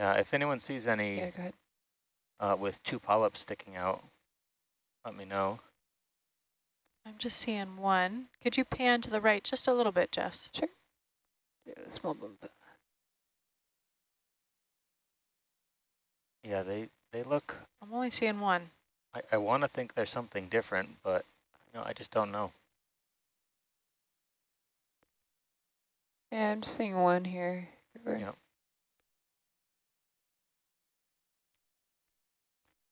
Yeah, if anyone sees any Yeah, go ahead. uh, with two polyps sticking out, let me know. I'm just seeing one. Could you pan to the right just a little bit, Jess? Yeah, small bump. Yeah, they, they look, I'm only seeing one. I, I want to think there's something different, but you know, I just don't know. Yeah, I'm just seeing one here. River.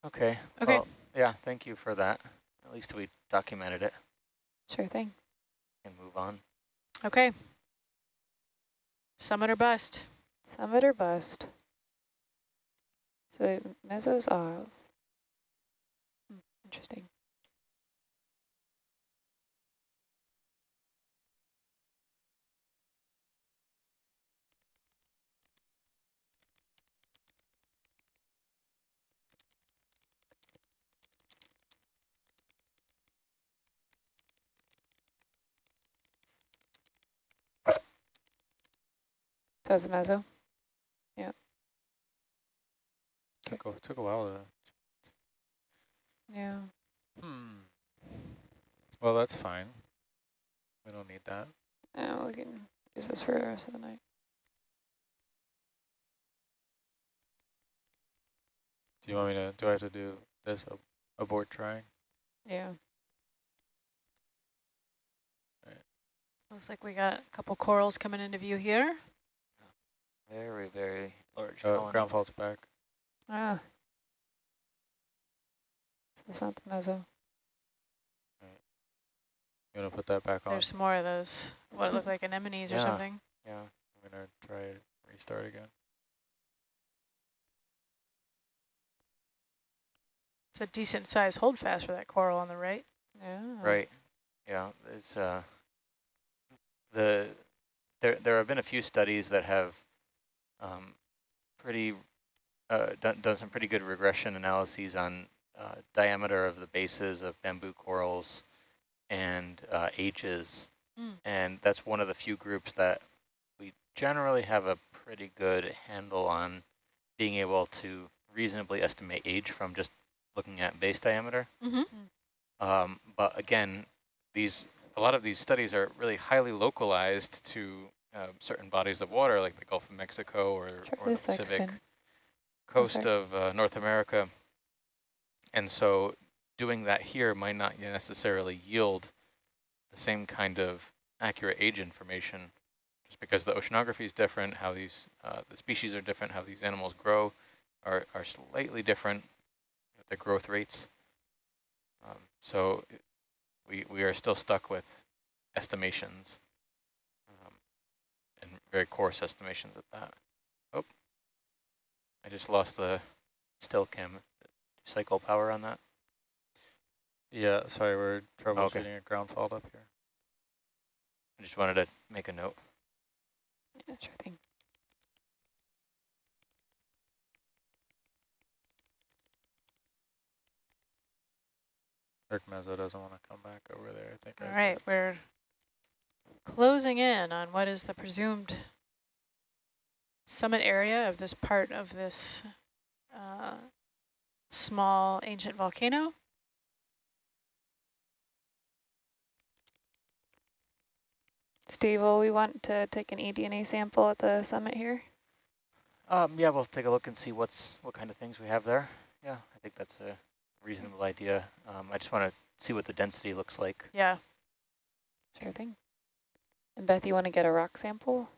Okay. Okay. well, yeah, thank you for that. At least we documented it Sure thing. and move on. Okay. Summit or bust? Summit or bust? So meso's off. Hmm, Hmm, interesting. So it's meso. Took a, took a while to, Yeah. hmm. Well, that's fine. We don't need that. Yeah, we can use this for the rest of the night. Do you want me to, do I have to do this ab abort trying? Yeah. Looks like we got a couple corals coming into view here. Very, very large Uh, colonies. ground fault's back. Ah. So it's not the meso. You want to put that back on? There's more of those, what look like anemones or something. Yeah. I'm going to try to restart again. It's a decent sized holdfast for that coral on the right. Yeah. Right. Yeah. It's uh the there there have been a few studies that have um, pretty uh, done done some pretty good regression analyses on uh, diameter of the bases of bamboo corals and uh, ages, Mm. and that's one of the few groups that we generally have a pretty good handle on being able to reasonably estimate age from just looking at base diameter. Mm-hmm. Um, but again, these a lot of these studies are really highly localized to uh, certain bodies of water, like the Gulf of Mexico or, or the Pacific sexton. coast of uh, North America. And so doing that here might not necessarily yield the same kind of accurate age information, just because the oceanography is different, how these uh, the species are different, how these animals grow are, are slightly different, the growth rates. Um, so we, we are still stuck with estimations, um, very coarse estimations at that. Oh, I just lost the still cam. Cycle power on that. Yeah, sorry, we're troubleshooting Okay. a ground fault up here. I just wanted to make a note. Yeah, sure thing. Rick Mezzo doesn't want to come back over there. I think. All I right, did. we're closing in on what is the presumed summit area of this part of this uh, small ancient volcano. Steve, will we want to take an eDNA sample at the summit here? Um, yeah, we'll take a look and see what's what kind of things we have there. Yeah, I think that's a reasonable idea. Um, I just want to see what the density looks like. Yeah, Sure thing. And Beth, you want to get a rock sample?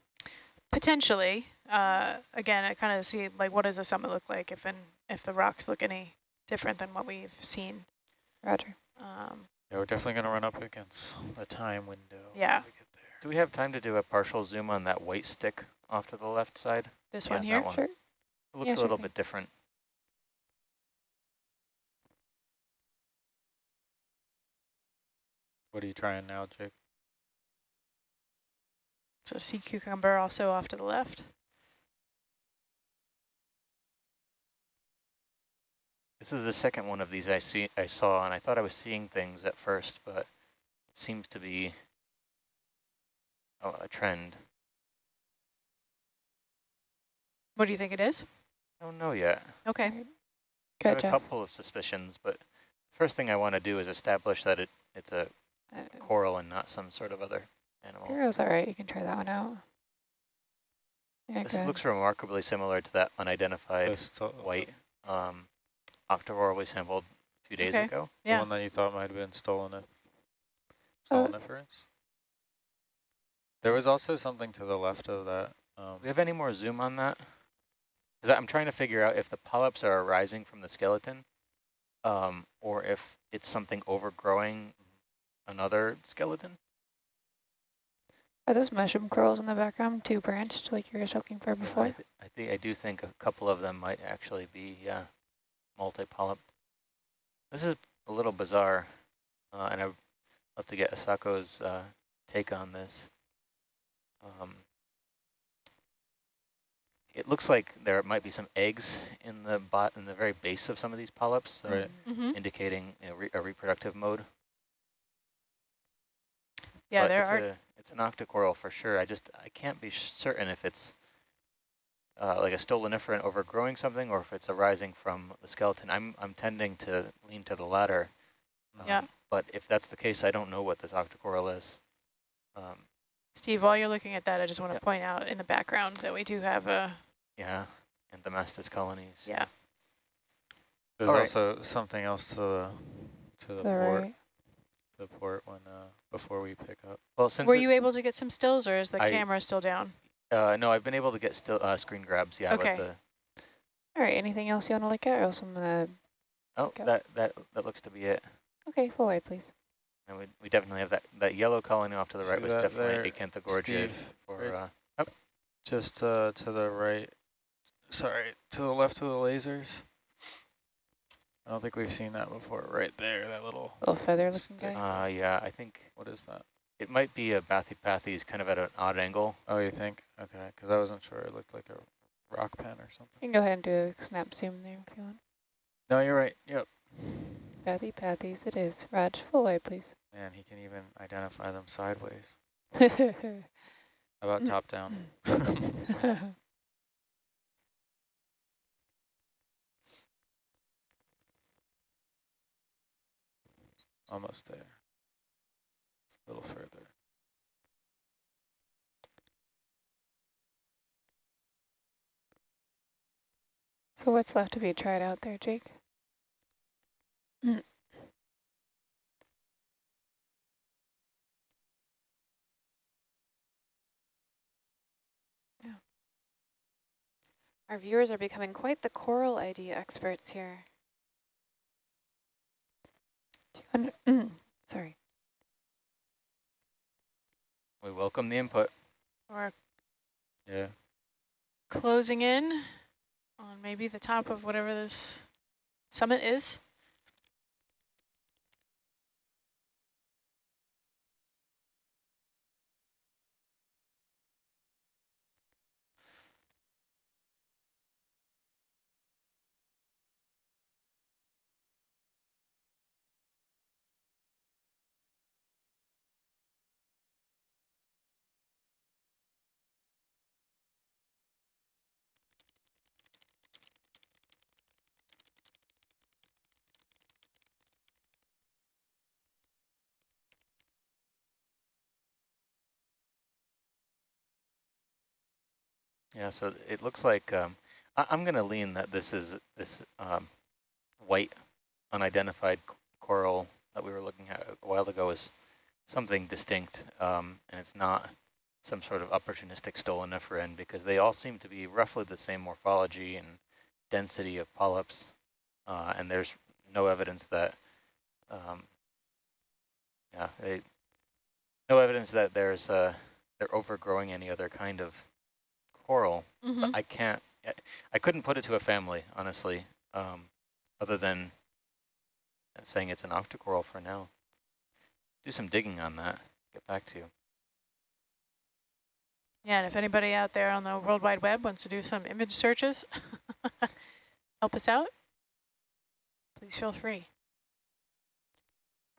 potentially. Uh, again, I kind of see like what does the summit look like if and if the rocks look any different than what we've seen. Roger. Um, Yeah, we're definitely going to run up against the time window. when Yeah. we get there. Do we have time to do a partial zoom on that white stick off to the left side? this Yeah, one that here. one. Sure. It looks Yeah, a little thing. bit different. What are you trying now, Jake? So sea cucumber also off to the left. This is the second one of these I see I saw, and I thought I was seeing things at first, but it seems to be a, trend. What do you think it is? I don't know yet. Okay. I have a couple of suspicions, but first thing I want to do is establish that it, it's a Uh, coral and not some sort of other animal. Hero's all right. You can try that one out. Yeah, This looks remarkably similar to that unidentified This white um, octocoral we sampled a few days Okay. ago. The one that you thought might have been stolen. Oh. Stoloniferous. There was also something to the left of that. Um, Do we have any more zoom on that? 'Cause I'm trying to figure out if the polyps are arising from the skeleton um, or if it's something overgrowing another skeleton. Are those mushroom corals in the background two branched like you were looking for I, before? th I think I do think a couple of them might actually be yeah, multi-polyp. This is a little bizarre, uh, and I'd love to get Asako's uh, take on this. Um, it looks like there might be some eggs in the bot in the very base of some of these polyps, so Right. Mm-hmm. indicating you know, re a reproductive mode. Yeah, but there it's are. A, it's an octocoral for sure. I just I can't be certain if it's uh, like a stoloniferant overgrowing something or if it's arising from the skeleton. I'm I'm tending to lean to the latter. Yeah. um, But if that's the case, I don't know what this octocoral is. Um, Steve, while you're looking at that, I just want to Yeah. point out in the background that we do have a, yeah, and the Mastis colonies. yeah. There's All right. also something else to the to the The port. right. The port when uh, before we pick up. Well, since Were you able to get some stills or is the I- camera still down? uh, no, I've been able to get still uh, screen grabs. Yeah, Okay. the All right. Anything else you want to look at? Or else I'm gonna. oh Okay. that that that looks to be it. Okay, full white, please. And we we definitely have that that yellow colony off to the right See was definitely there, Acanthogorgia Steve, for right uh, Just uh, to the right. Sorry, to the left of the lasers. I don't think we've seen that before. Right there, that little. Little feather looking guy. uh yeah I think What is that? It might be a Bathypathes kind of at an odd angle. Oh, you think? Okay, because I wasn't sure. It looked like a rock pen or something. You can go ahead and do a snap zoom there if you want. No, you're right. Yep. Bathypathes it is. Raj, full white, please. Man, he can even identify them sideways. How about top down? Almost there. A little further. so what's left to be tried out there, Jake? Our viewers are becoming quite the coral ID experts here. Want- mm, Sorry. We welcome the input. Or Yeah. closing in on maybe the top of whatever this summit is. Yeah, so it looks like um, I, I'm going to lean that this is this um, white unidentified coral that we were looking at a while ago is something distinct, um, and it's not some sort of opportunistic stoloniferan because they all seem to be roughly the same morphology and density of polyps, uh, and there's no evidence that, um, yeah, they, no evidence that there's uh, they're overgrowing any other kind of coral. Mm-hmm. But I can't, I- I couldn't put it to a family, honestly, um, other than saying it's an octocoral for now. Do some digging on that, get back to you. Yeah, and if anybody out there on the World Wide Web wants to do some image searches, help us out, please feel free.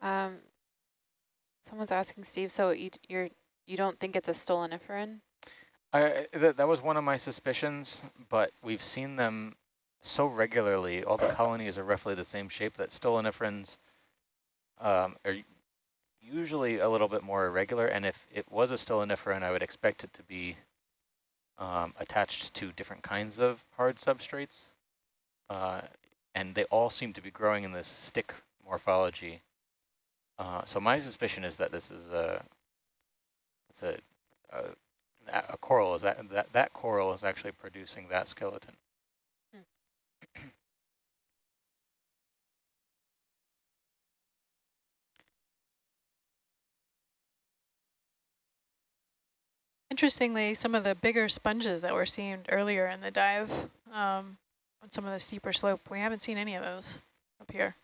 Um, someone's asking Steve, so you, you're you don't think it's a stoloniferan? I, that, that was one of my suspicions, but we've seen them so regularly. All the colonies are roughly the same shape that stoloniferans um, are usually a little bit more irregular. And if it was a stoloniferan, I would expect it to be um, attached to different kinds of hard substrates. Uh, and they all seem to be growing in this stick morphology. Uh, so my suspicion is that this is a, it's a, a, a coral is that, that that coral is actually producing that skeleton. Interestingly, some of the bigger sponges that were seen earlier in the dive um, on some of the steeper slope, we haven't seen any of those up here.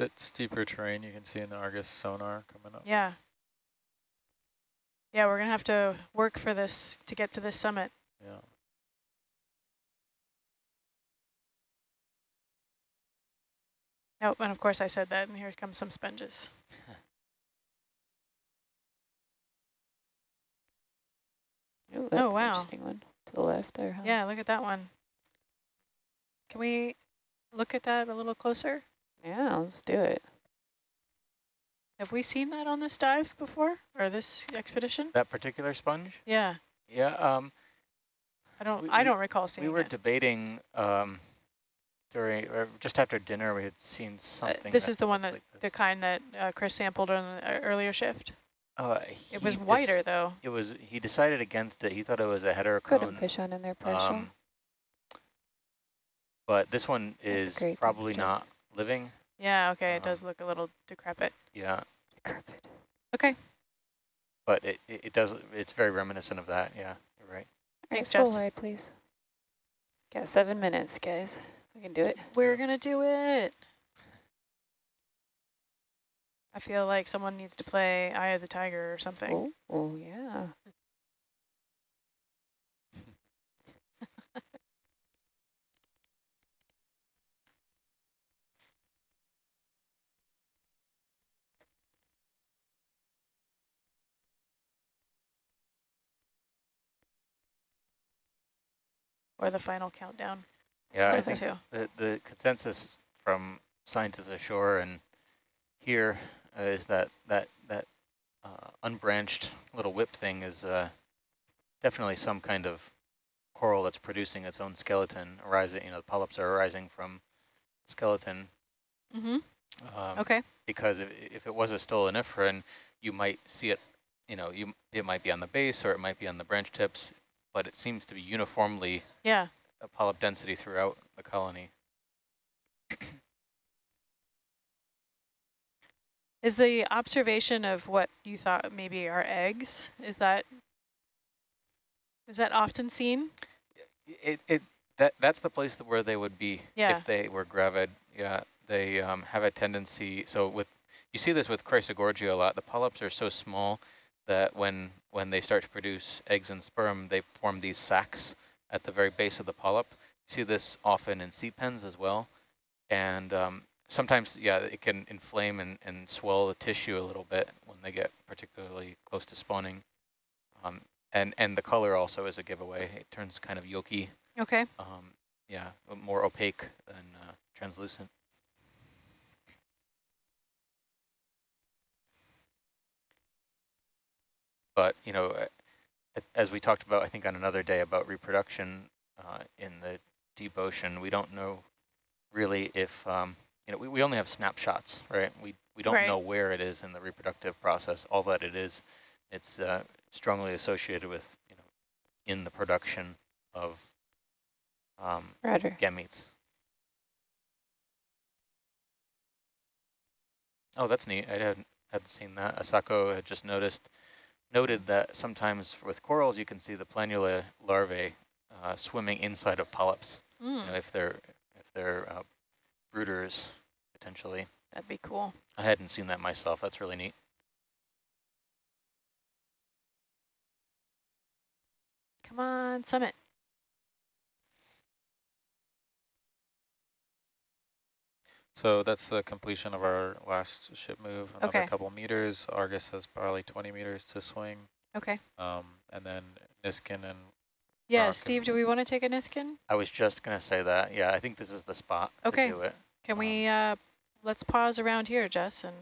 Bit steeper terrain. You can see in the Argus sonar coming up. Yeah. Yeah, we're going to have to work for this to get to this summit. Yeah. Oh, and of course I said that, and here comes some sponges. Ooh, oh, that's an wow. Interesting one to the left there. Huh? Yeah, look at that one. Can we look at that a little closer? Yeah, let's do it. Have we seen that on this dive before, or this expedition? That particular sponge? Yeah, Yeah, um, I don't. We- I don't recall seeing we were it. debating um, during, or just after dinner, we had seen Uh, something. this is the one that like the kind that uh, Chris sampled on the uh, earlier shift. Uh, It was he whiter though. It was. He decided against it. He thought it was a Put a Heterochone. fish on in there, pressure. Um, but this one That's a is great probably texture. not living. Yeah. Okay. It um, does look a little decrepit. Yeah, Decrepit. Okay. but it, it, it does. It's very reminiscent of that. Yeah, you're right. Thanks, All right, Jess. full please. Got seven minutes, guys. We can do it. We're gonna do it. I feel like someone needs to play Eye of the Tiger or something. Oh, oh yeah. Or the final countdown. Yeah, I the think two. the the consensus from scientists ashore and here uh, is that that that uh, unbranched little whip thing is uh, definitely some kind of coral that's producing its own skeleton arising. You know, the polyps are arising from skeleton. Mm-hmm. Um, Okay. Because if if it was a stoloniferan, you might see it. You know, you it might be on the base or it might be on the branch tips, but it seems to be uniformly Yeah. a polyp density throughout the colony. Is the observation of what you thought maybe are eggs, is that is that often seen? It it that that's the place where they would be Yeah. if they were gravid. Yeah, they um, have a tendency. So with you see this with Chrysogorgia a lot. The polyps are so small that when when they start to produce eggs and sperm, they form these sacs at the very base of the polyp. You see this often in sea pens as well, and um, sometimes yeah, it can inflame and, and swell the tissue a little bit when they get particularly close to spawning. Um, and and the color also is a giveaway. It turns kind of yolky Okay. um, yeah, more opaque than uh, translucent. But, you know, as we talked about, I think on another day about reproduction uh, in the deep ocean, we don't know really if, um, you know, we, we only have snapshots, right? We, we don't Right. know where it is in the reproductive process. All that it is, it's uh, strongly associated with, you know, in the production of um, Roger. gametes. Oh, that's neat. I hadn't, hadn't seen that. Asako had just noticed, noted that sometimes with corals you can see the planula larvae uh, swimming inside of polyps. You know, Mm, if they're if they're uh, brooders potentially. that'd be cool. I hadn't seen that myself. That's really neat. Come on, summit. So that's the completion of our last ship move. Another Okay. couple meters. Argus has probably 20 meters to swing. Okay. Um, and then Niskin and Yeah, Rock Steve, if- do we want to take a Niskin? I was just going to say that. Yeah, I think this is the spot Okay. to do it. Can we, uh, let's pause around here, Jess, and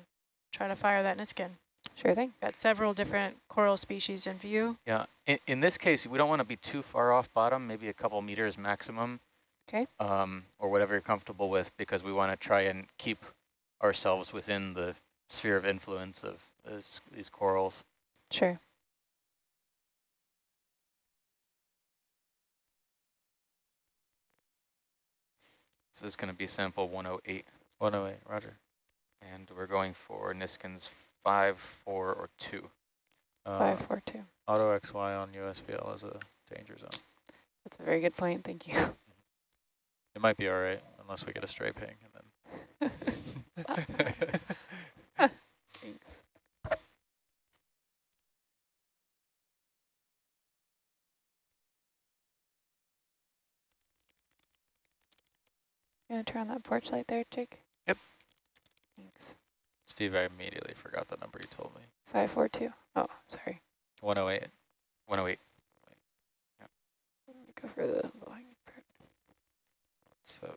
try to fire that Niskin. Sure thing. Got several different coral species in view. Yeah, in, in this case, we don't want to be too far off bottom, maybe a couple meters maximum. 'Kay. Um, or whatever you're comfortable with, because we want to try and keep ourselves within the sphere of influence of this, these corals. Sure. This is going to be sample 108, 108, roger. and we're going for Niskin's 5, 4, or 2. Uh, Five, four, two. auto XY on USBL is a danger zone. That's a very good point. Thank you. It might be all right, unless we get a stray ping. And then Thanks. You gonna turn on that porch light there, Jake? Yep. Thanks. Steve, I immediately forgot the number you told me. Five, four, two. Oh, sorry. 108. 108. Let me Go for the low hanging fruit. Seven.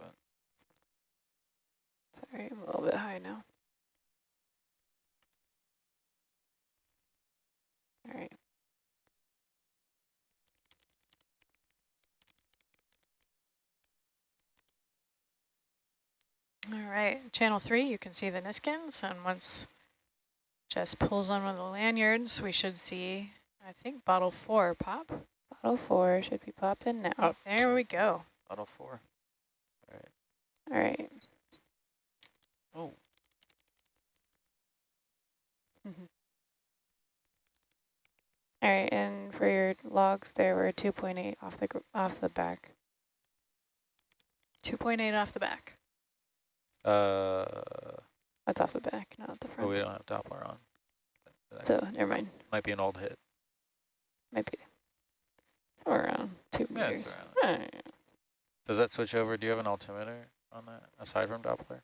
Sorry, I'm a little bit high now. All right. All right, channel three, you can see the Niskins, and once Jess pulls on one of the lanyards, we should see, I think, bottle four pop. Bottle four should be popping now. Up. There we go. Bottle 4. All right. Oh. All right, and for your logs, there were 2.8 off the off the back. 2.8 off the back. Uh, That's off the back, not the oh, front. we don't have Doppler on. That so never mind. might be an old hit. Might be somewhere around two Yeah, meters. around Alright. Does that switch over? Do you have an altimeter on that, aside from Doppler?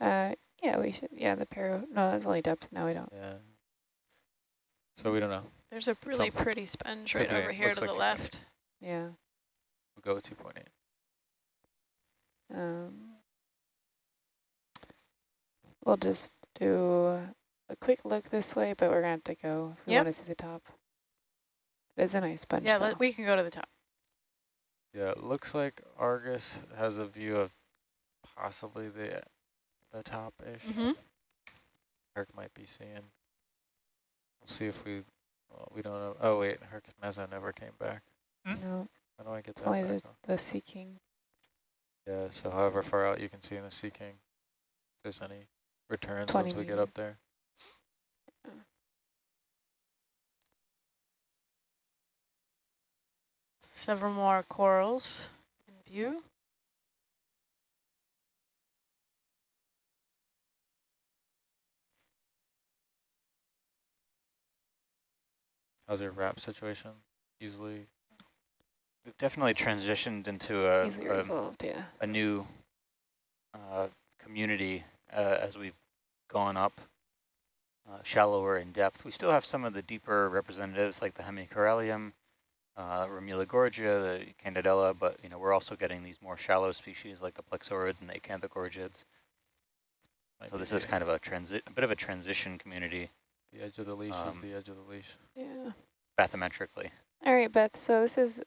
Uh, yeah, we should. Yeah, the paro. No, that's only depth. No, we don't. Yeah. So we don't know. There's a really Something. pretty sponge right 2.8, over here to like the left. Yeah. We'll go with 2.8. Um, we'll just do a quick look this way, but we're gonna have to go if we Yep. want to see the top. There's a nice bunch. Yeah, let, we can go to the top. Yeah, it looks like Argus has a view of possibly the the top-ish. Mm-hmm. Herc might be seeing. We'll see if we, well, we don't know. Oh wait, Herc Meza never came back. no, How do I get that only back the the Sea King. Yeah, so however far out you can see in the Sea King, if there's any returns once we get up there. Several more corals in view. How's your wrap situation? Easily, We've definitely transitioned into a, a, resolved. Yeah. a new uh, community uh, as we've gone up uh, shallower in depth. We still have some of the deeper representatives like the Hemicorallium, uh, Romula gorgia, the Candidella, but you know we're also getting these more shallow species like the Plexaurids and the Acanthogorgids. might So this is kind of a transi a bit of a transition community the edge of the leash is um, the edge of the leash. Yeah. bathymetrically. All right, Beth. So this is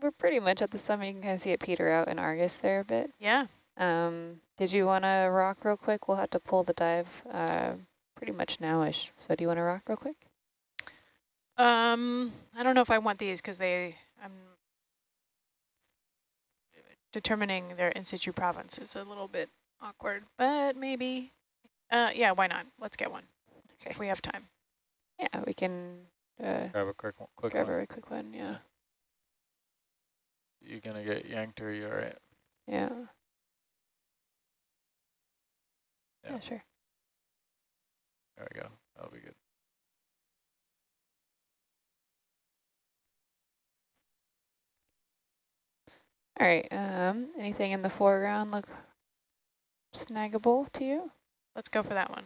we're pretty much at the summit. You can kind of see it peter out in Argus there a bit. Yeah. Um, did you want to rock real quick? We'll have to pull the dive uh, pretty much nowish. So do you want to rock real quick? Um, I don't know if I want these because they, I'm determining their in situ province is a little bit awkward, but maybe. Uh, yeah, why not? Let's get one Okay. if we have time. Yeah, we can uh, Grab a quick one. Quick grab one. a quick one. Yeah. You're gonna get yanked or you alright? Yeah. Yeah. Yeah, sure. There we go. That'll be good. All right. Um, anything in the foreground look snaggable to you? Let's go for that one.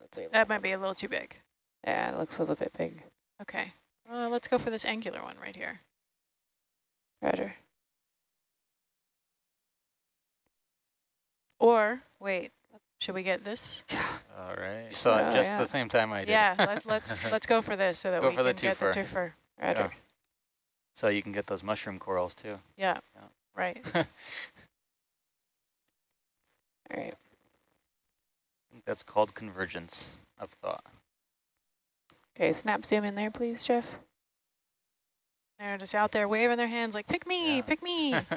Let's see. That might be a little too big. Yeah, it looks a little bit big. Okay, uh, let's go for this angular one right here. Roger. Or, wait, should we get this? All right. You saw Oh, it just yeah. the same time I did. Yeah, let, let's let's go for this so that Go we for the can get the twofer. twofer. Roger. So you can get those mushroom corals too. Yeah, Yeah. right. All right. I think that's called convergence of thought. Okay, snap zoom in there, please, Jeff. They're just out there waving their hands like, pick me, Yeah. pick me.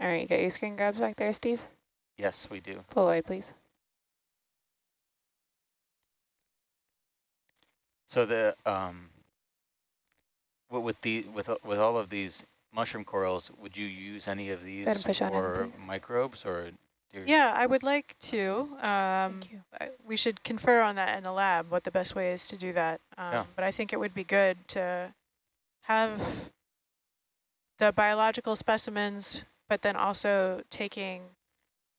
All right, you got your screen grabs back there, Steve? yes, we do. Pull away, please. So the um, wi- with the with with all of these mushroom corals, would you use any of these and push on in, for microbes or? yeah, I would like to. Um, Thank you. I- we should confer on that in the lab, what the best way is to do that. Um, Yeah. But I think it would be good to have the biological specimens, but then also taking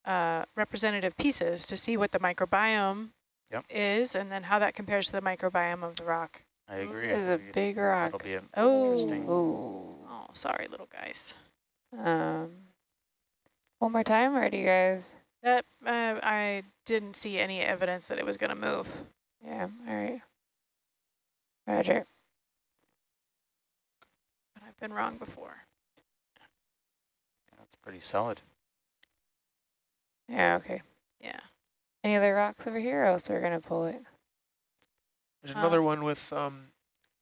uh, representative pieces to see what the microbiome Yep. is and then how that compares to the microbiome of the rock. I agree. This is a think big That'll rock. be Oh, Interesting. Oh. oh, sorry, little guys. Um, one more time, or do you guys? That uh, I didn't see any evidence that it was going to move. Yeah, all right. Roger. But I've been wrong before. that's pretty solid. Yeah, okay. Yeah. Any other rocks over here, or else we're going to pull it? There's Uh, another one with um,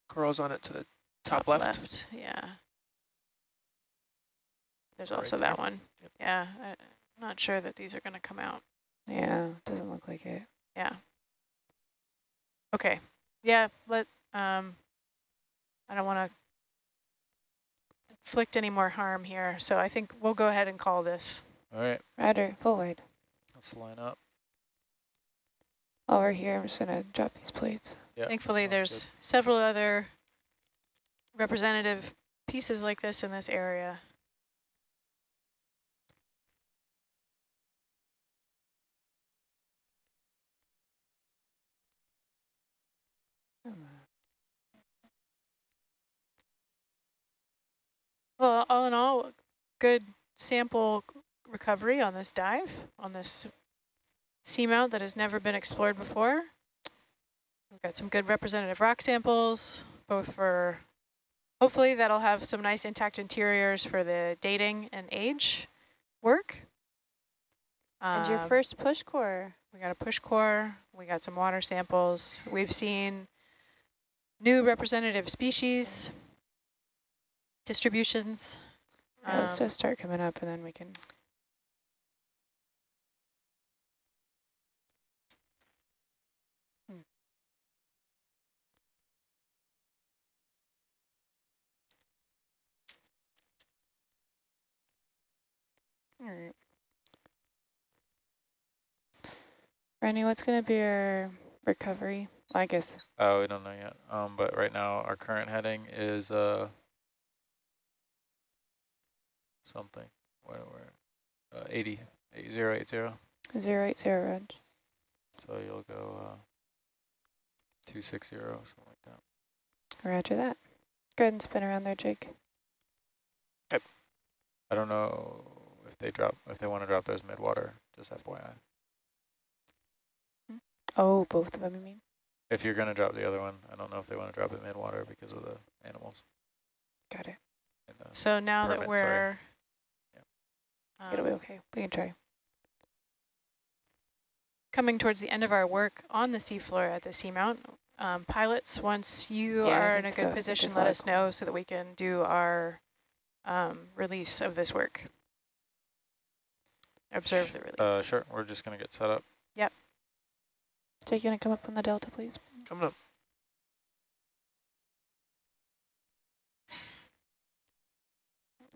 corals on it to the top, left. left. Yeah. There's Right also there. that one. Yep. Yeah. I, I'm not sure that these are going to come out. Yeah, doesn't look like it. Yeah. Okay. Yeah. Let. Um. I don't want to inflict any more harm here, so I think we'll go ahead and call this. All right. Roger, pull wide. Let's line up. Over here, I'm just going to drop these plates. Yeah. Thankfully, sounds there's several other representative pieces like this in this area. Well, all in all, good sample recovery on this dive, on this seamount that has never been explored before. We've got some good representative rock samples, both for, hopefully that'll have some nice intact interiors for the dating and age work. And your Um, first push core. we got a push core, we got some water samples. We've seen new representative species, distributions. Yeah, let's Um, just start coming up, and then we can... All right. Randy, what's going to be our recovery? I guess Oh, we don't know yet. Um, but right now our current heading is uh something. Where we're uh, 80, 8080. 080 Reg. So you'll go uh 260, something like that. Roger that. Go ahead and spin around there, Jake. Yep. I don't know they drop if they want to drop those midwater. Just FYI. Oh, both of them, you mean? If you're gonna drop the other one, I don't know if they want to drop it midwater because of the animals. Got it. So now that Permit, sorry. we're It'll be um, okay. We can try. coming towards the end of our work on the seafloor at the seamount, um, pilots, once you Yeah, are in a think so. good position, let all us know so that we can do our um, release of this work. Observe the release. uh, sure. We're just gonna get set up. Yep. Jake, you want to come up on the delta, please? Coming up.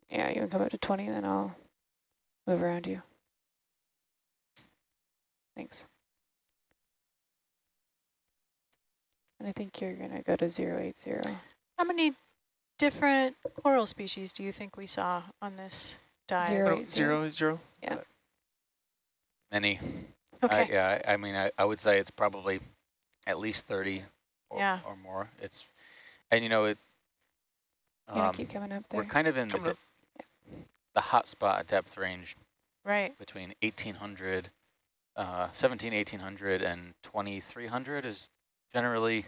Yeah, you can come up to 20, then I'll move around you. Thanks. And I think you're going to go to 080. How many different coral species do you think we saw on this dive? Zero. Oh, Right, zero, zero. Many. Okay. I, yeah, I, I mean, I, I would say it's probably at least 30 or, Yeah. or more. It's, and you know, it, You gonna um, keep coming up we're kind of in the, Coming up. de- the hot spot depth range Right. between 1800, uh, 17, 1800 and 2300 is generally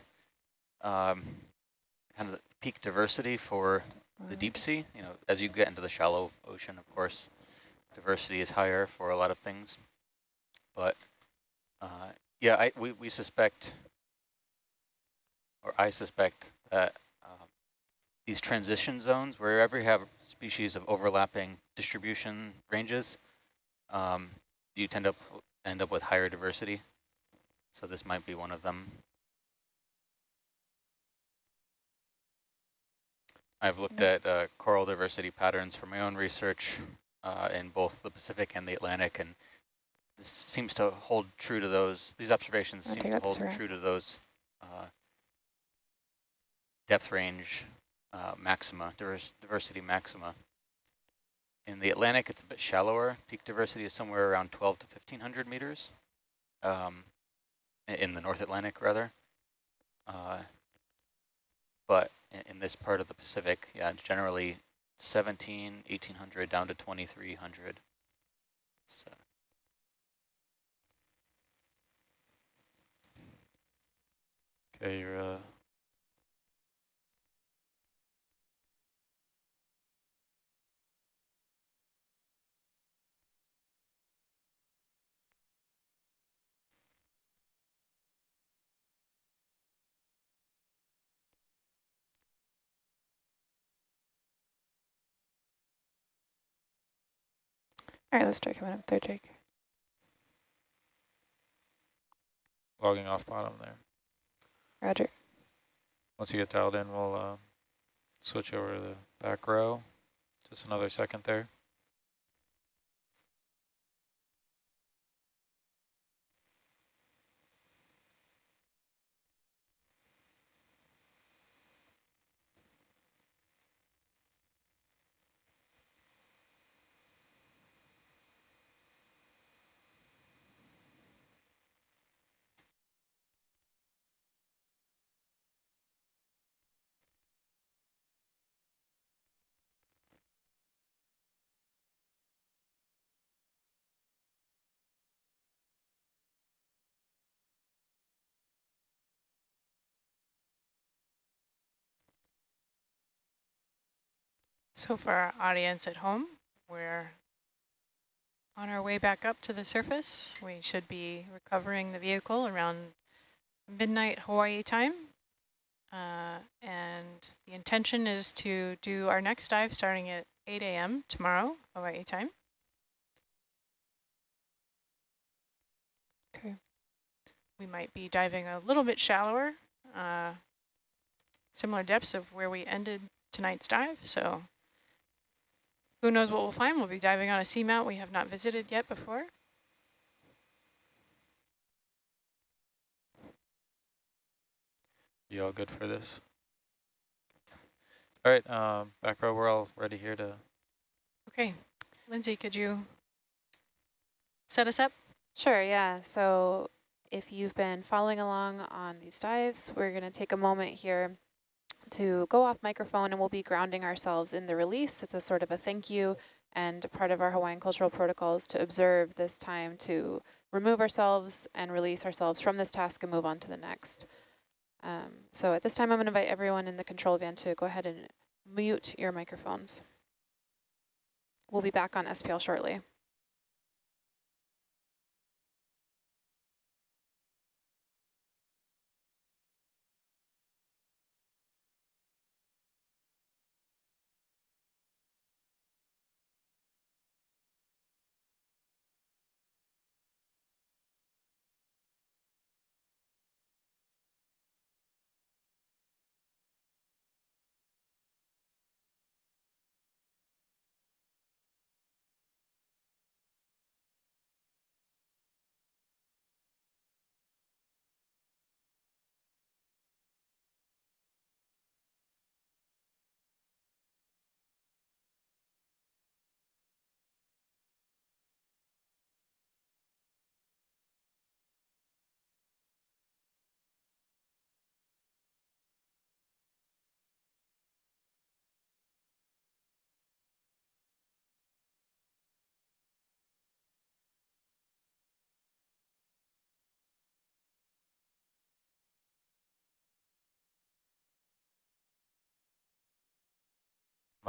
um, kind of the peak diversity for the deep sea. You know, as you get into the shallow ocean, of course, diversity is higher for a lot of things. But uh, yeah, I, we, we suspect, or I suspect that um, these transition zones, wherever you have species of overlapping distribution ranges, um, you tend to end up with higher diversity. So this might be one of them. I've looked at uh, coral diversity patterns for my own research uh, in both the Pacific and the Atlantic, and this seems to hold true to those. These observations seem to hold true to those uh, depth range uh, maxima, divers diversity maxima. In the Atlantic, it's a bit shallower. Peak diversity is somewhere around 12 to 1500 meters. Um, in the North Atlantic, rather. Uh, but in, in this part of the Pacific, yeah, generally 17, 1800 down to 2300. So. Okay, you're uh, All right, let's try coming up there, Jake. logging off bottom there. Roger. Once you get dialed in, we'll uh, switch over to the back row. Just another second there. So for our audience at home, we're on our way back up to the surface. We should be recovering the vehicle around midnight Hawaii time. Uh, and the intention is to do our next dive starting at 8 a.m. tomorrow, Hawaii time. Okay. We might be diving a little bit shallower, uh, similar depths of where we ended tonight's dive. So who knows what we'll find? We'll be diving on a seamount we have not visited yet before. You all good for this? All right, um, back row, we're all ready here to Okay, Lindsay, could you set us up? Sure, yeah. So if you've been following along on these dives, we're going to take a moment here to go off microphone and we'll be grounding ourselves in the release. It's a sort of a thank you and part of our Hawaiian cultural protocols to observe this time to remove ourselves and release ourselves from this task and move on to the next. Um, so at this time, I'm going to invite everyone in the control van to go ahead and mute your microphones. We'll be back on SPL shortly.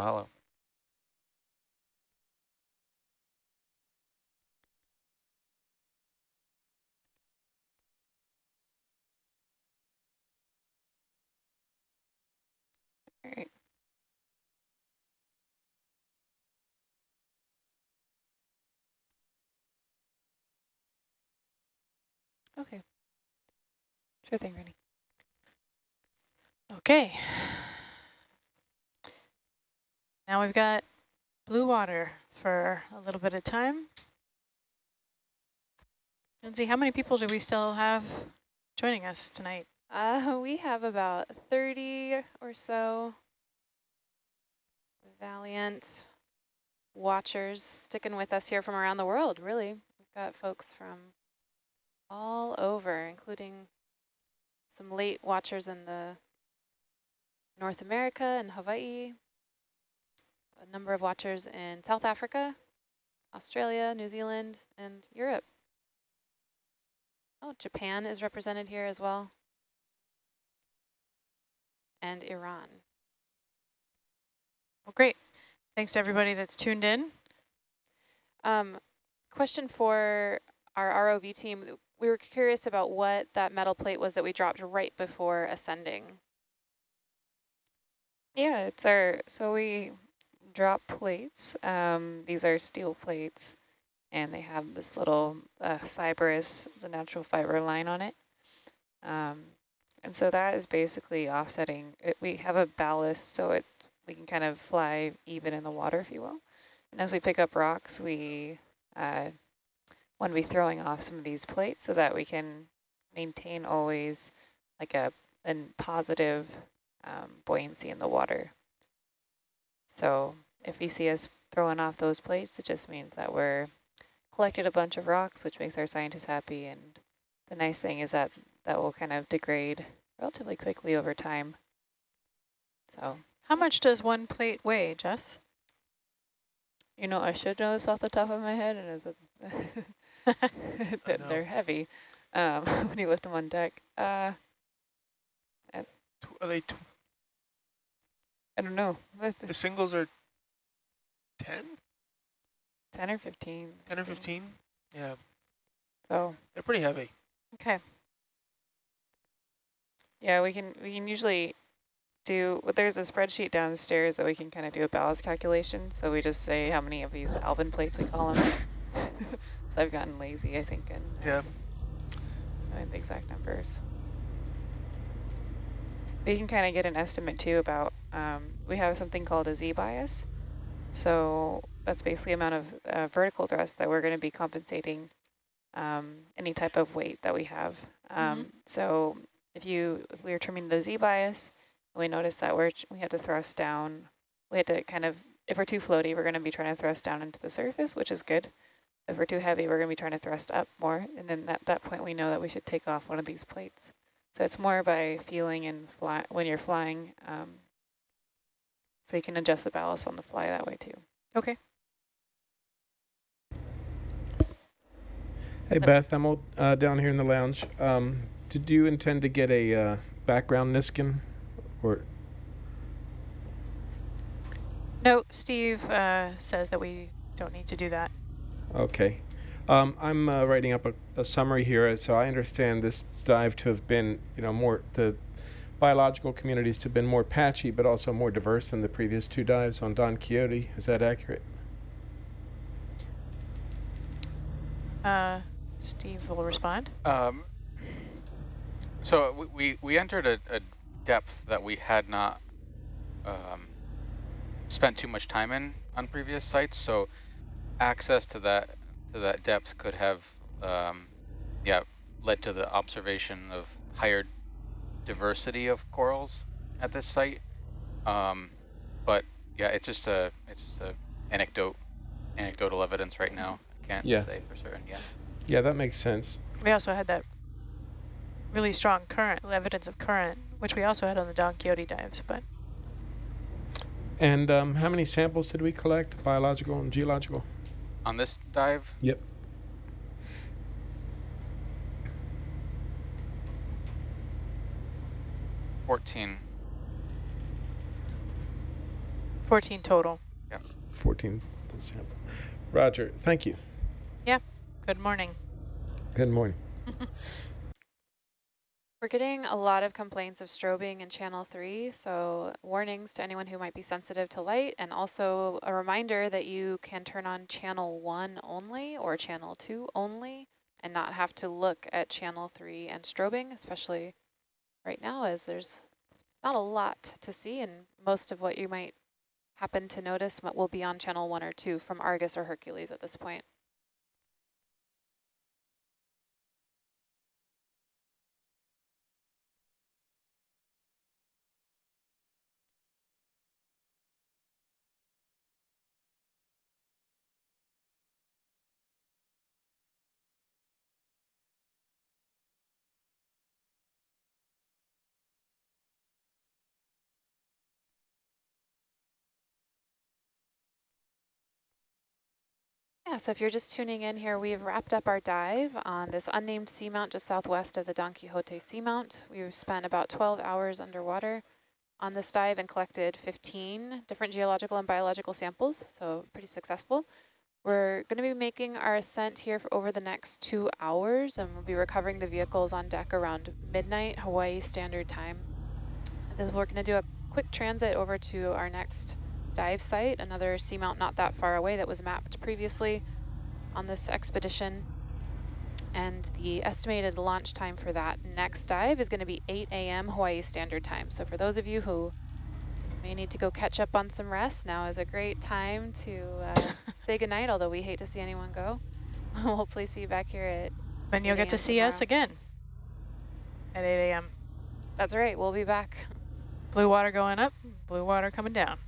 Mahalo. All right. Okay. Sure thing, Rennie. Okay. Now we've got blue water for a little bit of time. Lindsay, how many people do we still have joining us tonight? Uh, we have about 30 or so valiant watchers sticking with us here from around the world, really. We've got folks from all over, including some late watchers in the North America and Hawaii, a number of watchers in South Africa, Australia, New Zealand, and Europe. Oh, Japan is represented here as well and Iran. Well, great. Thanks to everybody that's tuned in. Um, question for our ROV team. We were curious about what that metal plate was that we dropped right before ascending. Yeah, it's our, so we drop plates. Um, these are steel plates and they have this little uh, fibrous, it's a natural fiber line on it. Um, and so that is basically offsetting. It, we have a ballast so it we can kind of fly even in the water, if you will. And as we pick up rocks, we uh, want to be throwing off some of these plates so that we can maintain always like a, a positive um, buoyancy in the water. So if you see us throwing off those plates, it just means that we're collected a bunch of rocks, which makes our scientists happy. And the nice thing is that that will kind of degrade relatively quickly over time. So, How much does one plate weigh, Jess? you know, I should know this off the top of my head, and is it that they're heavy um, when you lift them on deck. Uh, Tw- Are they tw I don't know, the singles are 10, 10 or 15. 10 or 15? Yeah, So, they're pretty heavy. Okay. yeah, we can we can usually do, well, there's a spreadsheet downstairs that we can kind of do a ballast calculation. So we just say how many of these Alvin plates we call them. so I've gotten lazy, I think, and Yeah. the exact numbers. We can kind of get an estimate too about, um, we have something called a Z-bias. So that's basically amount of uh, vertical thrust that we're going to be compensating um, any type of weight that we have. Um, So if you if we are trimming the Z-bias, we notice that we're we have to thrust down. We had to kind of if we're too floaty, we're going to be trying to thrust down into the surface, which is good. If we're too heavy, we're going to be trying to thrust up more, and then at that point, we know that we should take off one of these plates. So it's more by feeling and fly when you're flying. Um, so you can adjust the ballast on the fly that way too. Okay. Hey Beth, I'm old, uh, down here in the lounge. Um, did you intend to get a uh, background Niskin, or No, Steve uh, says that we don't need to do that. okay? Um, I'm uh, writing up a, a summary here, so I understand this dive to have been, you know, more the biological communities to have been more patchy, but also more diverse than the previous two dives on Don Quixote. Is that accurate? Uh, Steve will respond. Um, so we, we, we entered a, a depth that we had not um, spent too much time in on previous sites. So access to that to that depth could have, um, yeah, led to the observation of higher diversity of corals at this site. Um, but yeah, it's just a it's just a anecdote anecdotal evidence right now. I can't Yeah. say for certain yet. Yeah, that makes sense. We also had that really strong current, evidence of current, which we also had on the Don Quixote dives, but And um, how many samples did we collect, biological and geological? On this dive, Yep. Fourteen. 14 total. 14 sample. Roger, thank you. Yeah. Good morning. Good morning. We're getting a lot of complaints of strobing in channel three, so warnings to anyone who might be sensitive to light, and also a reminder that you can turn on channel one only or channel two only and not have to look at channel three and strobing, especially right now as there's not a lot to see and most of what you might happen to notice will be on channel one or two from Argus or Hercules at this point. Yeah, so if you're just tuning in here, we've wrapped up our dive on this unnamed seamount just southwest of the Don Quixote Seamount. We've spent about 12 hours underwater on this dive and collected 15 different geological and biological samples, so pretty successful. We're going to be making our ascent here for over the next two hours, and we'll be recovering the vehicles on deck around midnight Hawaii Standard Time. We're going to do a quick transit over to our next dive site, another seamount not that far away that was mapped previously on this expedition. And the estimated launch time for that next dive is going to be 8 a.m. Hawaii Standard Time. So for those of you who may need to go catch up on some rest, now is a great time to uh, say goodnight, although we hate to see anyone go. we'll hopefully see you back here at And you'll get to see us again at 8 a.m. That's right, we'll be back. Blue water going up, blue water coming down.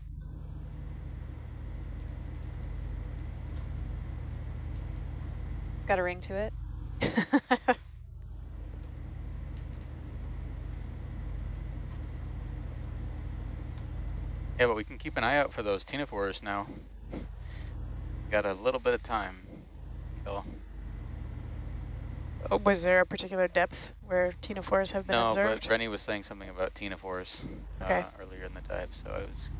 Got a ring to it. Yeah, but we can keep an eye out for those ctenophores now. Got a little bit of time. Still. Oh, was there a particular depth where ctenophores have been no, observed? but Rennie was saying something about ctenophores Okay. uh, earlier in the dive, so I was.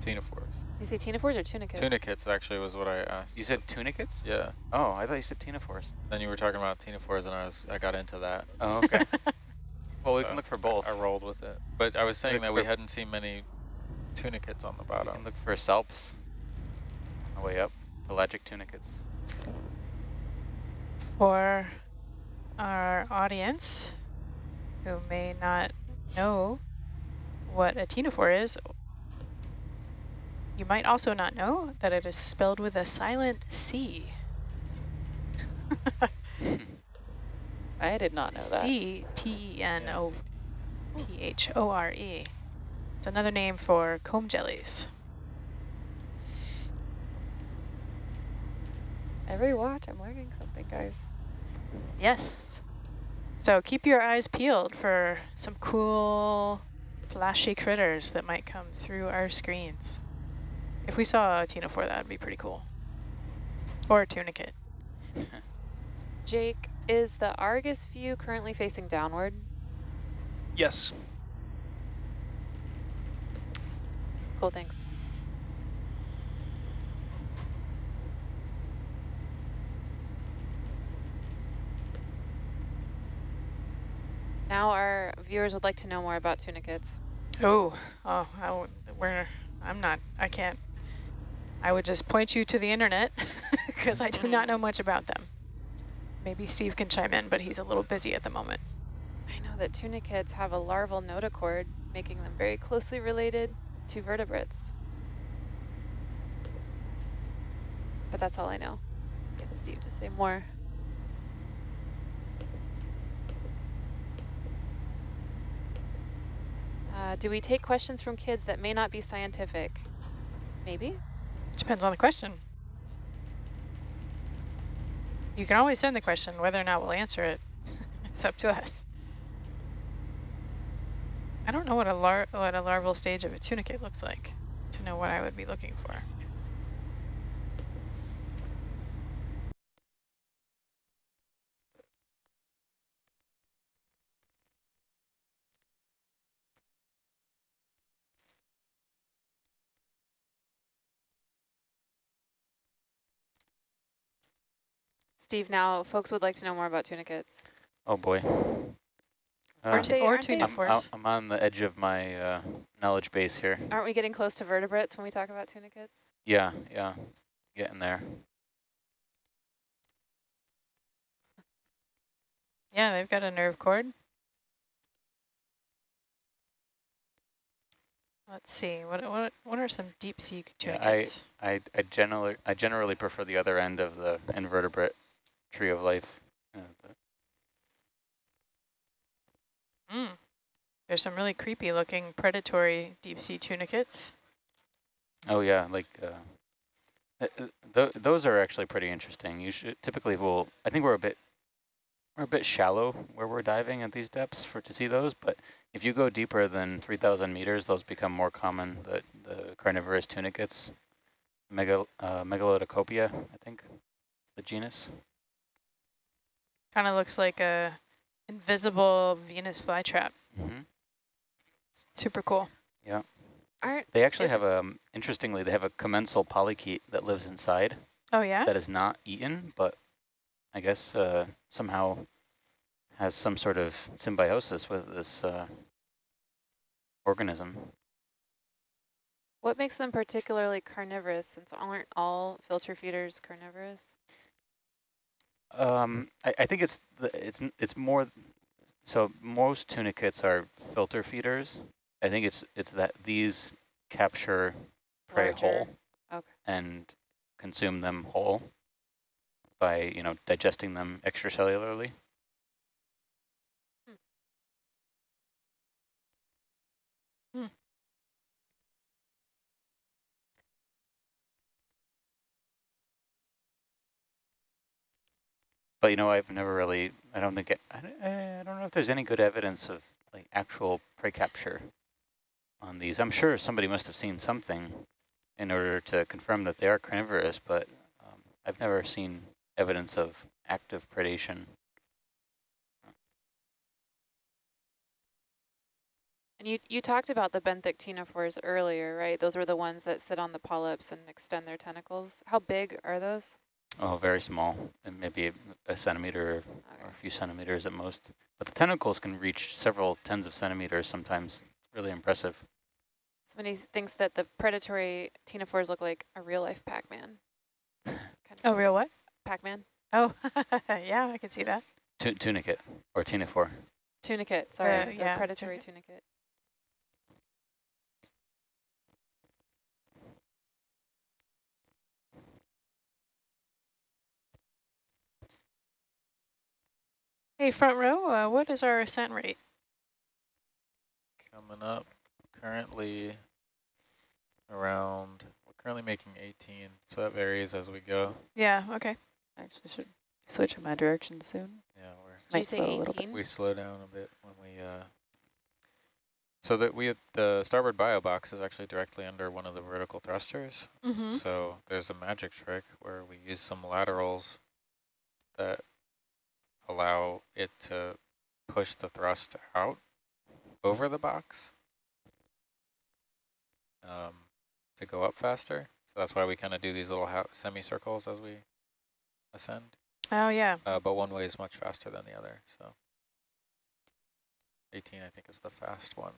Ctenophores. You say ctenophores or tunicates? Tunicates actually was what I asked. You said tunicates? Yeah. Oh, I thought you said ctenophores. Then you were talking about ctenophores and I was I got into that. Oh, okay. well, we So can look for both. I rolled with it. But I was saying Look that we hadn't seen many tunicates on the bottom. can look for salps on the way up. Pelagic tunicates. For our audience who may not know what a ctenophore is, you might also not know that it is spelled with a silent C. I did not know that. C T E N O P H O R E. It's another name for comb jellies. Every watch, I'm learning something, guys. Yes. So keep your eyes peeled for some cool, flashy critters that might come through our screens. If we saw a ctenophore, that would be pretty cool. Or a tunicate. Jake, is the Argus view currently facing downward? Yes. Cool, thanks. Now our viewers would like to know more about tunicates. Oh, oh, I w- we're, I'm not, I can't. I would just point you to the internet because I do not know much about them. Maybe Steve can chime in, but he's a little busy at the moment. I know that tunicates have a larval notochord, making them very closely related to vertebrates. But that's all I know. Get Steve to say more. Uh, do we take questions from kids that may not be scientific? Maybe. Depends on the question. You can always send the question, whether or not we'll answer it. it's up to us. I don't know what a lar what a larval stage of a tunicate looks like to know what I would be looking for. Steve, now folks would like to know more about tunicates. Oh boy. Uh, Aren't they, or aren't, they- I'm, I'm on the edge of my uh, knowledge base here. aren't we getting close to vertebrates when we talk about tunicates? Yeah, yeah, getting there. Yeah, they've got a nerve cord. Let's see. What what what are some deep sea Yeah, tunicates? I, I generally I generally prefer the other end of the invertebrate tree of life. Uh, Mm. There's some really creepy looking predatory deep sea tunicates. oh yeah, like uh, uh, th those are actually pretty interesting. You should typically will I think we're a bit we're a bit shallow where we're diving at these depths for to see those, but if you go deeper than 3,000 meters, those become more common. The the carnivorous tunicates, Megal uh, Megalodicopia, I think, the genus. Kind of looks like a invisible Venus flytrap. hmm Super cool. Yeah. Aren't They actually have a, um, interestingly, they have a commensal polychaete that lives inside Oh yeah. that is not eaten, but I guess uh, somehow has some sort of symbiosis with this uh, organism. what makes them particularly carnivorous since aren't all filter feeders carnivorous? Um, I, I think it's the, it's it's more. So most tunicates are filter feeders. I think it's it's that these capture prey Larger. whole Okay. and consume them whole by you know digesting them extracellularly. But you know, I've never really. I don't think. It, I, don't- I don't know if there's any good evidence of like actual prey capture on these. I'm sure somebody must have seen something in order to confirm that they are carnivorous, but um, I've never seen evidence of active predation. And you, you talked about the benthic ctenophores earlier, right? Those were the ones that sit on the polyps and extend their tentacles. How big are those? Oh, very small, and maybe a, a centimeter or a few centimeters at most. But the tentacles can reach several tens of centimeters sometimes. Really impressive. Somebody thinks that the predatory ctenophores look like a real life Pac-Man. Kind Oh, of real what? Pac-Man? Oh, yeah, I can see that. Tu tunicate or ctenophore. Tunicate, sorry, Uh, the yeah, predatory tunicate. Hey, front row, uh, what is our ascent rate? Coming up currently around, we're currently making 18, so that varies as we go. Yeah, okay. Actually, should switch in my direction soon. Yeah, we're Did you Might say slow a little bit. 18? we slow down a bit when we uh so that we the starboard bio box is actually directly under one of the vertical thrusters Mm-hmm. so there's a magic trick where we use some laterals that allow it to push the thrust out over the box um, to go up faster so that's why we kind of do these little semicircles as we ascend Oh, yeah. uh, but one way is much faster than the other, so 18 I think is the fast one.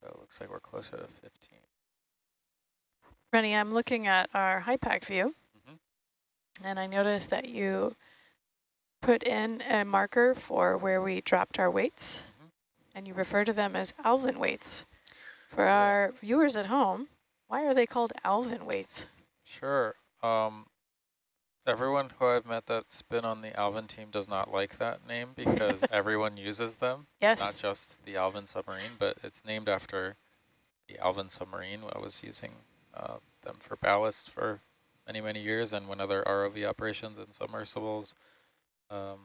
So it looks like we're closer to 15. Rennie, I'm looking at our HiPAP view. And I noticed that you put in a marker for where we dropped our weights, Mhm. and you refer to them as Alvin weights. For Yeah. our viewers at home, why are they called Alvin weights? Sure. Um, everyone who I've met that's been on the Alvin team does not like that name because everyone uses them, Yes. not just the Alvin submarine, but it's named after the Alvin submarine. I was using uh, them for ballast for many, many years, and when other ROV operations and submersibles, um,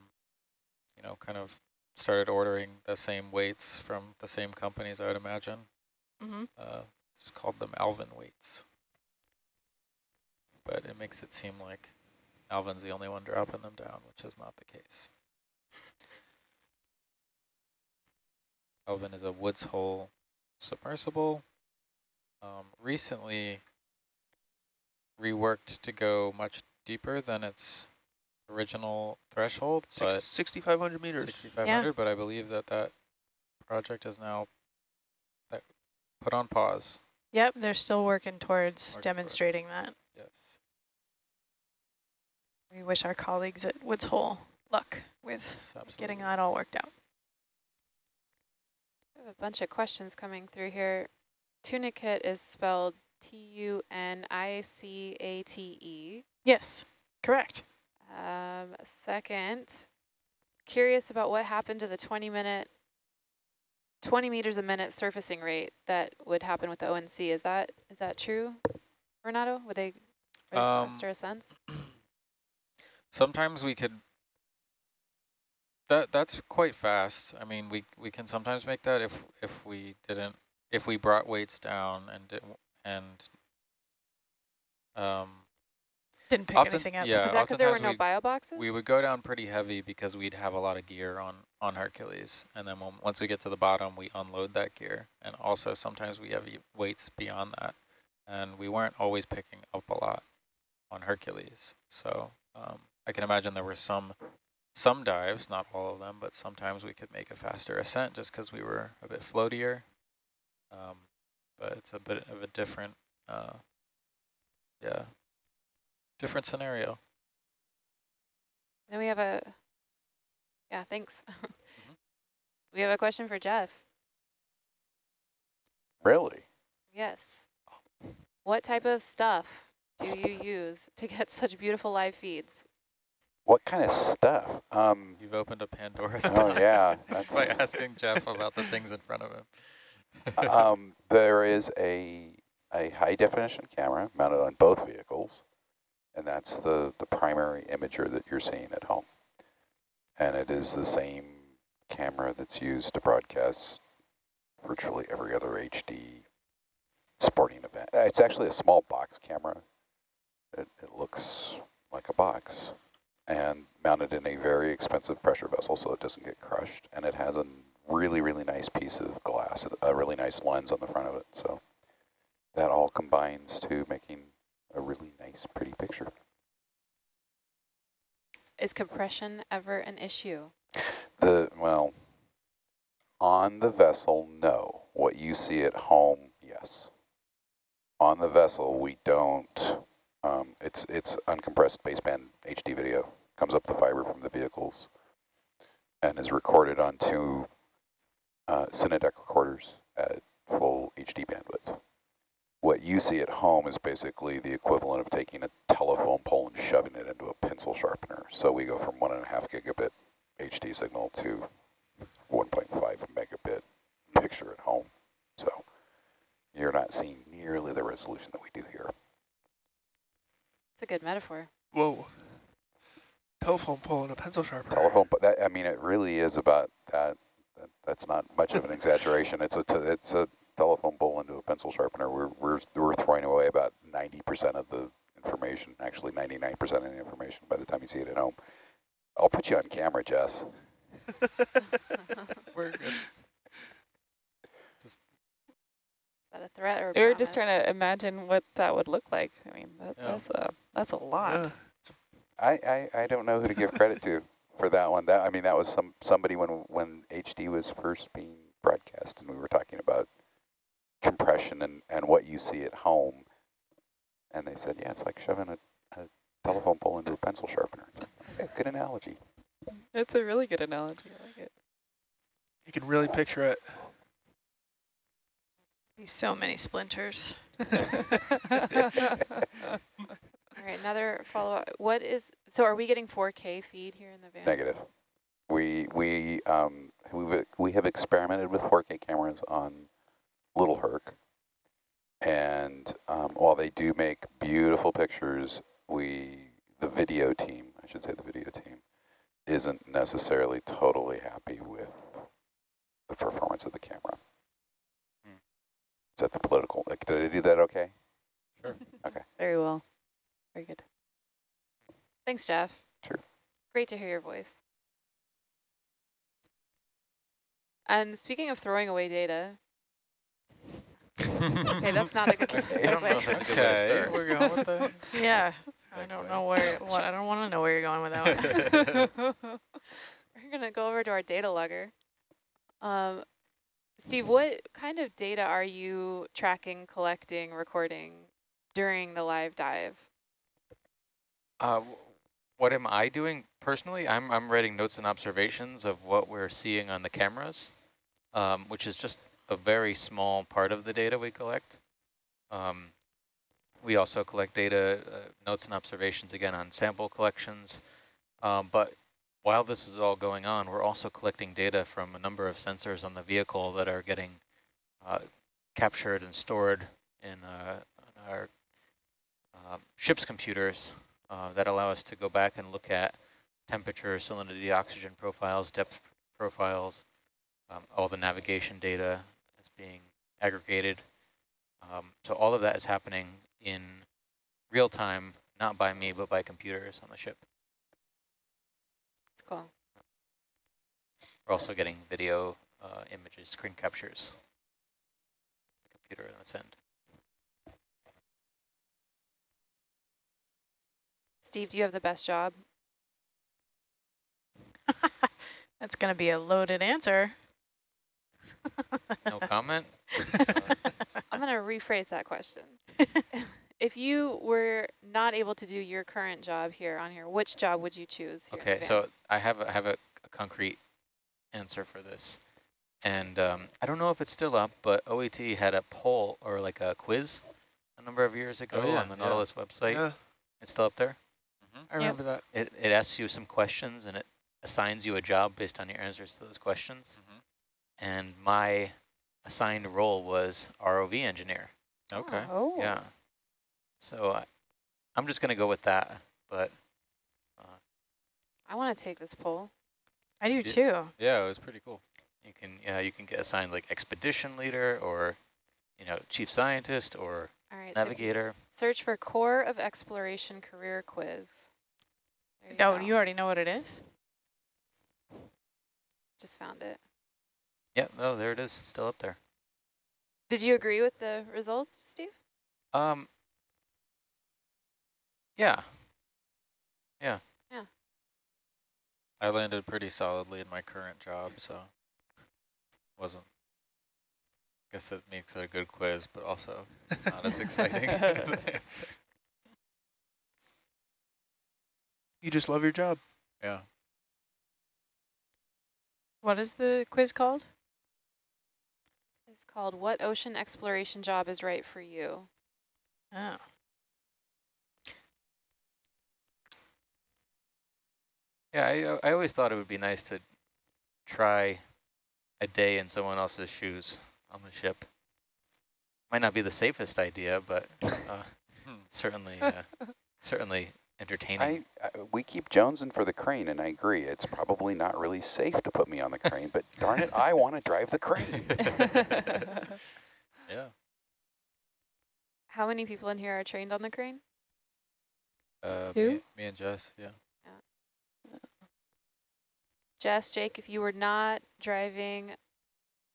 you know, kind of started ordering the same weights from the same companies, I would imagine. Mm-hmm. Uh, just called them Alvin weights. But it makes it seem like Alvin's the only one dropping them down, which is not the case. Alvin is a Woods Hole submersible. Um, recently, reworked to go much deeper than its original threshold, Six- but 6,500 meters. 6,500, but I believe that that project is now put on pause. Yep, they're still working towards Working towards. demonstrating that. Yes. We wish our colleagues at Woods Hole luck with yes, getting absolutely. that all worked out. We have a bunch of questions coming through here. Tunicate is spelled T-U-N-I-C-A-T-E. Yes, correct. Um, second, curious about what happened to the 20 minute, 20 meters a minute surfacing rate that would happen with the ONC. Is that is that true, Renato? Would they, are they Um, faster ascents? Sometimes we could. That that's quite fast. I mean, we we can sometimes make that if if we didn't if we brought weights down and did, and um Didn't pick Often- anything up. yeah. Is that because there were no bio boxes? we would go down pretty heavy because we'd have a lot of gear on on Hercules, and then when, once we get to the bottom, we unload that gear, and also sometimes we have weights beyond that, and we weren't always picking up a lot on Hercules. So um, I can imagine there were some some dives, not all of them, but sometimes we could make a faster ascent just because we were a bit floatier. Um, but it's a bit of a different, uh, yeah, different scenario. Then we have a, yeah, thanks. Mm-hmm. We have a question for Jeff. Really? Yes. What type of stuff do you use to get such beautiful live feeds? What kind of stuff? Um, You've opened a Pandora's box. Oh, box yeah, by that's- asking Jeff about the things in front of him. Um, there is a a high definition camera mounted on both vehicles, and that's the the primary imager that you're seeing at home. And it is the same camera that's used to broadcast virtually every other HD sporting event. Uh, It's actually a small box camera. It, it looks like a box and mounted in a very expensive pressure vessel so it doesn't get crushed. And it has a really, really nice piece of glass, a really nice lens on the front of it. So that all combines to making a really nice, pretty picture. Is compression ever an issue? The, well, on the vessel, no. What you see at home, yes. On the vessel, we don't, um, it's, it's uncompressed baseband HD video. Comes up the fiber from the vehicles and is recorded onto uh, Cinedeck recorders at full HD bandwidth. What you see at home is basically the equivalent of taking a telephone pole and shoving it into a pencil sharpener. So we go from one and a half gigabit HD signal to 1.5 megabit picture at home. So you're not seeing nearly the resolution that we do here. It's a good metaphor. Whoa. Telephone pole and a pencil sharpener. Telephone, but that, I mean, it really is about that. That that's not much of an exaggeration. It's a, t- it's a telephone pole into a pencil sharpener. We're, we're, we're throwing away about 90% of the information, actually 99% of the information by the time you see it at home. I'll put you on camera, Jess. We're good. Is that a threat or a We were just trying to imagine what that would look like. I mean, that, Yeah. that's a that's a lot. Yeah. I, I, I don't know who to give credit to for that one. That I mean, that was some somebody when when HD was first being broadcast, and we were talking about compression and, and what you see at home, and they said, yeah, it's like shoving a, a telephone pole into a pencil sharpener. It's like, good analogy. It's a really good analogy. I like it. You can really picture it. Be so many splinters. All right, another follow-up. What is, so are we getting 4K feed here in the van? Negative. We we um we we have experimented with 4K cameras on Little Herc, and um, while they do make beautiful pictures, we the video team, I should say the video team, isn't necessarily totally happy with the performance of the camera. Hmm. Is that the political? Like, did I do that okay? Sure. okay? Very well. Very good. Thanks, Jeff. Sure. Great to hear your voice. And speaking of throwing away data, Okay, that's not a good Okay. I don't know if that's a good way to start. we're going with that. Yeah, I don't know where, what, I don't want to know where you're going with that one. We're going to go over to our data logger. Um, Steve, what kind of data are you tracking, collecting, recording during the live dive? Uh, what am I doing personally? I'm, I'm writing notes and observations of what we're seeing on the cameras, um, which is just a very small part of the data we collect. Um, we also collect data, uh, notes and observations again on sample collections. Um, but while this is all going on, we're also collecting data from a number of sensors on the vehicle that are getting uh, captured and stored in, uh, our um, ship's computers uh, that allow us to go back and look at temperature, salinity, oxygen profiles, depth profiles, um, all the navigation data that's being aggregated. Um, so all of that is happening in real time, not by me, but by computers on the ship. It's cool. We're also getting video uh, images, screen captures. Computer on this end. Steve, do you have the best job? That's going to be a loaded answer. No comment? I'm going to rephrase that question. if you were not able to do your current job here on here, which job would you choose? Here Okay, so I have a, I have a, a concrete answer for this, and um, I don't know if it's still up, but OET had a poll or like a quiz a number of years ago yeah, on the yeah. Nautilus website. Yeah, It's still up there. Mm-hmm. I remember that. It it asks you some questions and it assigns you a job based on your answers to those questions. Mhm. And my assigned role was ROV engineer. Okay. Oh. Yeah. So I, I'm just gonna go with that, but uh, I want to take this poll. I do Yeah. too. Yeah, it was pretty cool. You can yeah, you can get assigned like expedition leader or you know chief scientist or All right. so navigator. search for Corps of Exploration Career Quiz. There Oh, go. you already know what it is? just found it. Yeah, oh there it is, still up there. Did you agree with the results, Steve? Um. Yeah. Yeah. Yeah. I landed pretty solidly in my current job, so wasn't. I Guess it makes it a good quiz, but also not as exciting. as an answer. You just love your job. yeah. What is the quiz called? It's called What Ocean Exploration Job is Right for You? Oh. Yeah, I, uh, I always thought it would be nice to try a day in someone else's shoes on the ship. Might not be the safest idea, but uh, certainly, uh, certainly entertaining. I, I, we keep jonesing for the crane, and I agree. It's probably not really safe to put me on the crane, but darn it, I want to drive the crane. Yeah. How many people in here are trained on the crane? Uh, Who? me, me and Jess, yeah. Jess, Jake, if you were not driving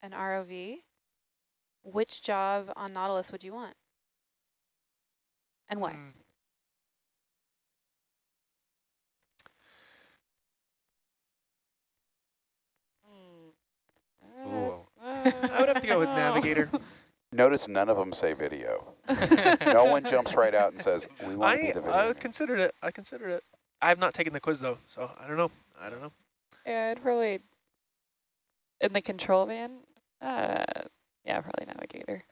an ROV, which job on Nautilus would you want? And why? Mm. Ooh. I would have to go with navigator. Notice none of them say video. No one jumps right out and says, we want to be the video. I considered it. I considered it. I have not taken the quiz though, so I don't know. I don't know. Yeah, I'd probably in the control van. Uh, yeah, probably navigator.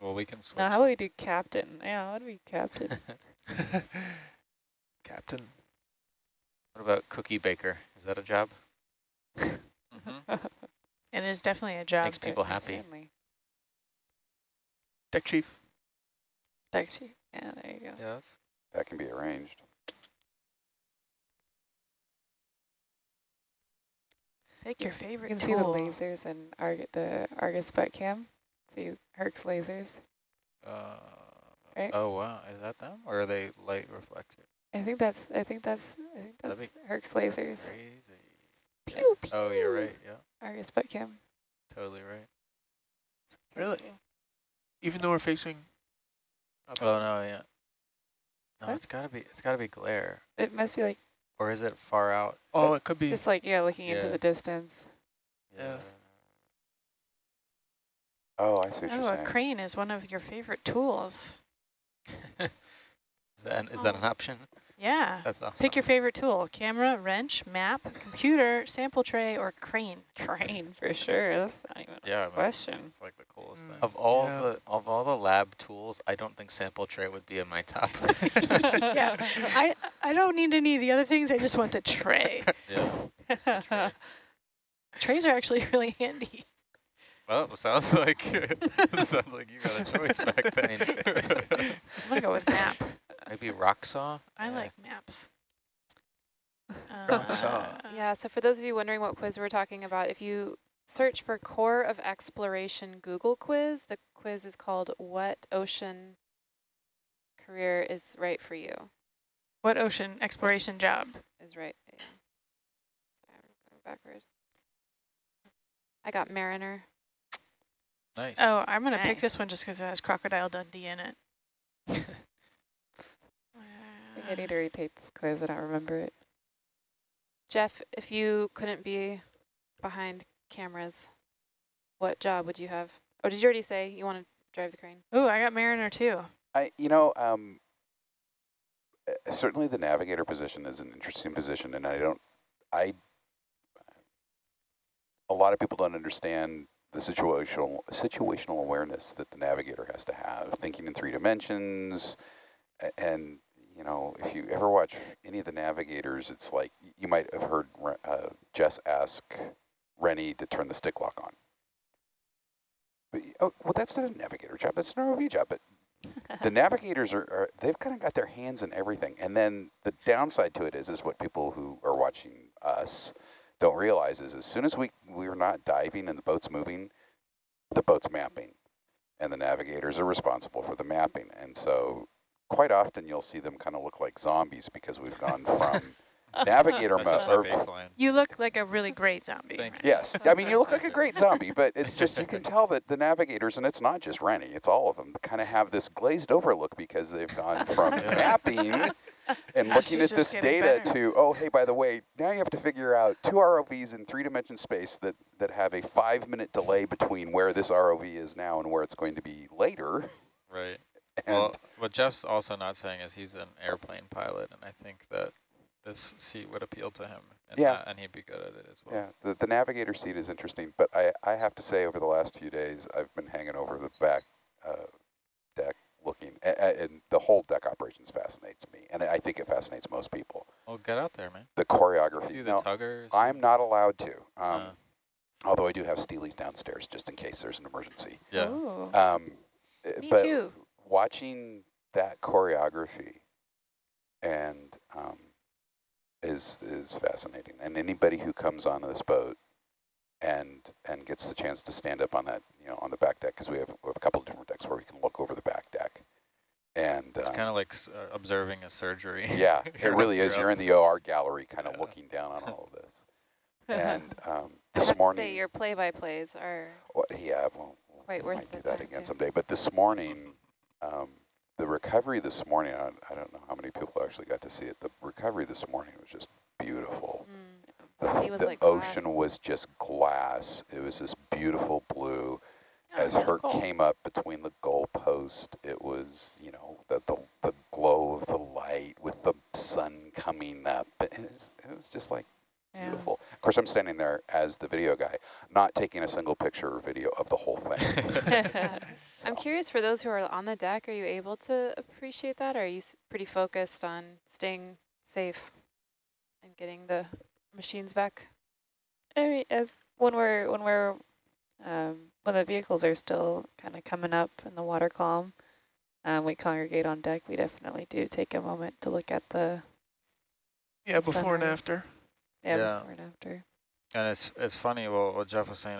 Well, we can switch. No, how about we do captain? Yeah, what do we captain? Captain. what about cookie baker? Is that a job? Mhm. And it is definitely a job. Makes people happy. Stanley. Deck chief. Actually, yeah, there you go. Yes. That can be arranged. Pick your favorite You favorite can see the lasers and Arg the Argus butt cam. See Herc's lasers. Uh, Right. Oh, wow. Is that them? Or are they light reflector? I think that's I think that's I think that's Herc's lasers. crazy. Pew, pew. Oh, you're right. Yeah, Argus butt cam. totally right. Really? Even though we're facing up. Oh. oh no, yeah. No, What? it's gotta be it's gotta be glare. It must be like, Or is it far out? oh, it's it could be. just like, yeah, looking into the distance. Yeah. Oh, I see what Oh, you're a crane is one of your favorite tools. Is that, is that an Oh. option? Yeah. That's awesome. Pick your favorite tool, camera, wrench, map, computer, sample tray, or crane. Crane, for sure. That's not even Yeah, I a question. It's like the coolest Mm. thing. Of all Yeah. the of all the lab tools, I don't think sample tray would be in my top. yeah, I, I don't need any of the other things. I just want the tray. Yeah. Trays are actually really handy. Well, sounds like sounds like you got a choice back then. I'm going to go with map. Maybe rock saw. I Yeah. like maps. Rock saw. Uh, Yeah, so for those of you wondering what quiz we're talking about, if you search for Corps of Exploration Google quiz, the quiz is called What Ocean Career is Right for You? What ocean exploration job? Is right. Yeah. I'm going Backwards. I got Mariner. nice. Oh, I'm going to pick this one just because it has Crocodile Dundee in it. I think I need to retake this quiz. I don't remember it. Jeff, if you couldn't be behind cameras, what job would you have? Or did you already say you want to drive the crane? Ooh, I got Mariner too. I, you know, um, uh, certainly the navigator position is an interesting position, and I don't, I, a lot of people don't understand the situational situational awareness that the navigator has to have, thinking in three dimensions, and you know, if you ever watch any of the navigators, it's like you might have heard uh, Jess ask Rennie to turn the stick lock on. But, oh, well, that's not a navigator job. That's an ROV job. But the navigators are, are they've kind of got their hands in everything. And then the downside to it is, is what people who are watching us don't realize is as soon as we, we're not diving and the boat's moving, the boat's mapping. And the navigators are responsible for the mapping. And so quite often you'll see them kind of look like zombies because we've gone from navigator mode. my. You look like a really great zombie. Thank you. Yes, I mean you look like a great zombie, but it's just you can tell that the navigators, and it's not just Rennie, it's all of them, kind of have this glazed over look because they've gone from Yeah. mapping and looking at this data better. to oh hey by the way now you have to figure out two ROVs in three dimension space that that have a five minute delay between where this ROV is now and where it's going to be later. Right. And Well, what Jeff's also not saying is he's an airplane pilot, and I think that this seat would appeal to him. And Yeah. that- and he'd be good at it as well. Yeah, the, the navigator seat is interesting, but I, I have to say over the last few days, I've been hanging over the back uh, deck looking, a- a- and the whole deck operations fascinates me, and I think it fascinates most people. Well, get out there, man. The choreography. Do the No, tuggers. I'm not allowed to, um, Uh. although I do have Steelies downstairs just in case there's an emergency. Yeah. Ooh. Um, Me but too. Watching that choreography and um, is is fascinating. And anybody who comes on this boat and and gets the chance to stand up on that, you know, on the back deck, because we have, we have a couple of different decks where we can look over the back deck. And It's um, kind of like s- uh, observing a surgery. yeah, it really is. you're You're in the OR gallery, kind of Yeah. looking down on all of this. And um, I this have morning, to say your play-by-plays are well, yeah, well, quite we worth might the do that again too. someday. But this morning, um, the recovery this morning, I, I don't know how many people actually got to see it. The recovery this morning was just beautiful. Mm. The, was the like ocean glass. was just glass. It was this beautiful blue. Oh, As Herc cool. came up between the goalpost, it was, you know, the, the, the glow of the light with the sun coming up. It was, it was just like Yeah. beautiful. Of course, I'm standing there as the video guy, not taking a single picture or video of the whole thing. I'm curious for those who are on the deck, are you able to appreciate that? Or are you pretty focused on staying safe and getting the machines back? I mean, as when we're when we're um, when the vehicles are still kind of coming up in the water column, um, we congregate on deck. We definitely do take a moment to look at the Yeah, before and after. Yeah, and after. And it's it's funny. Well, what Jeff was saying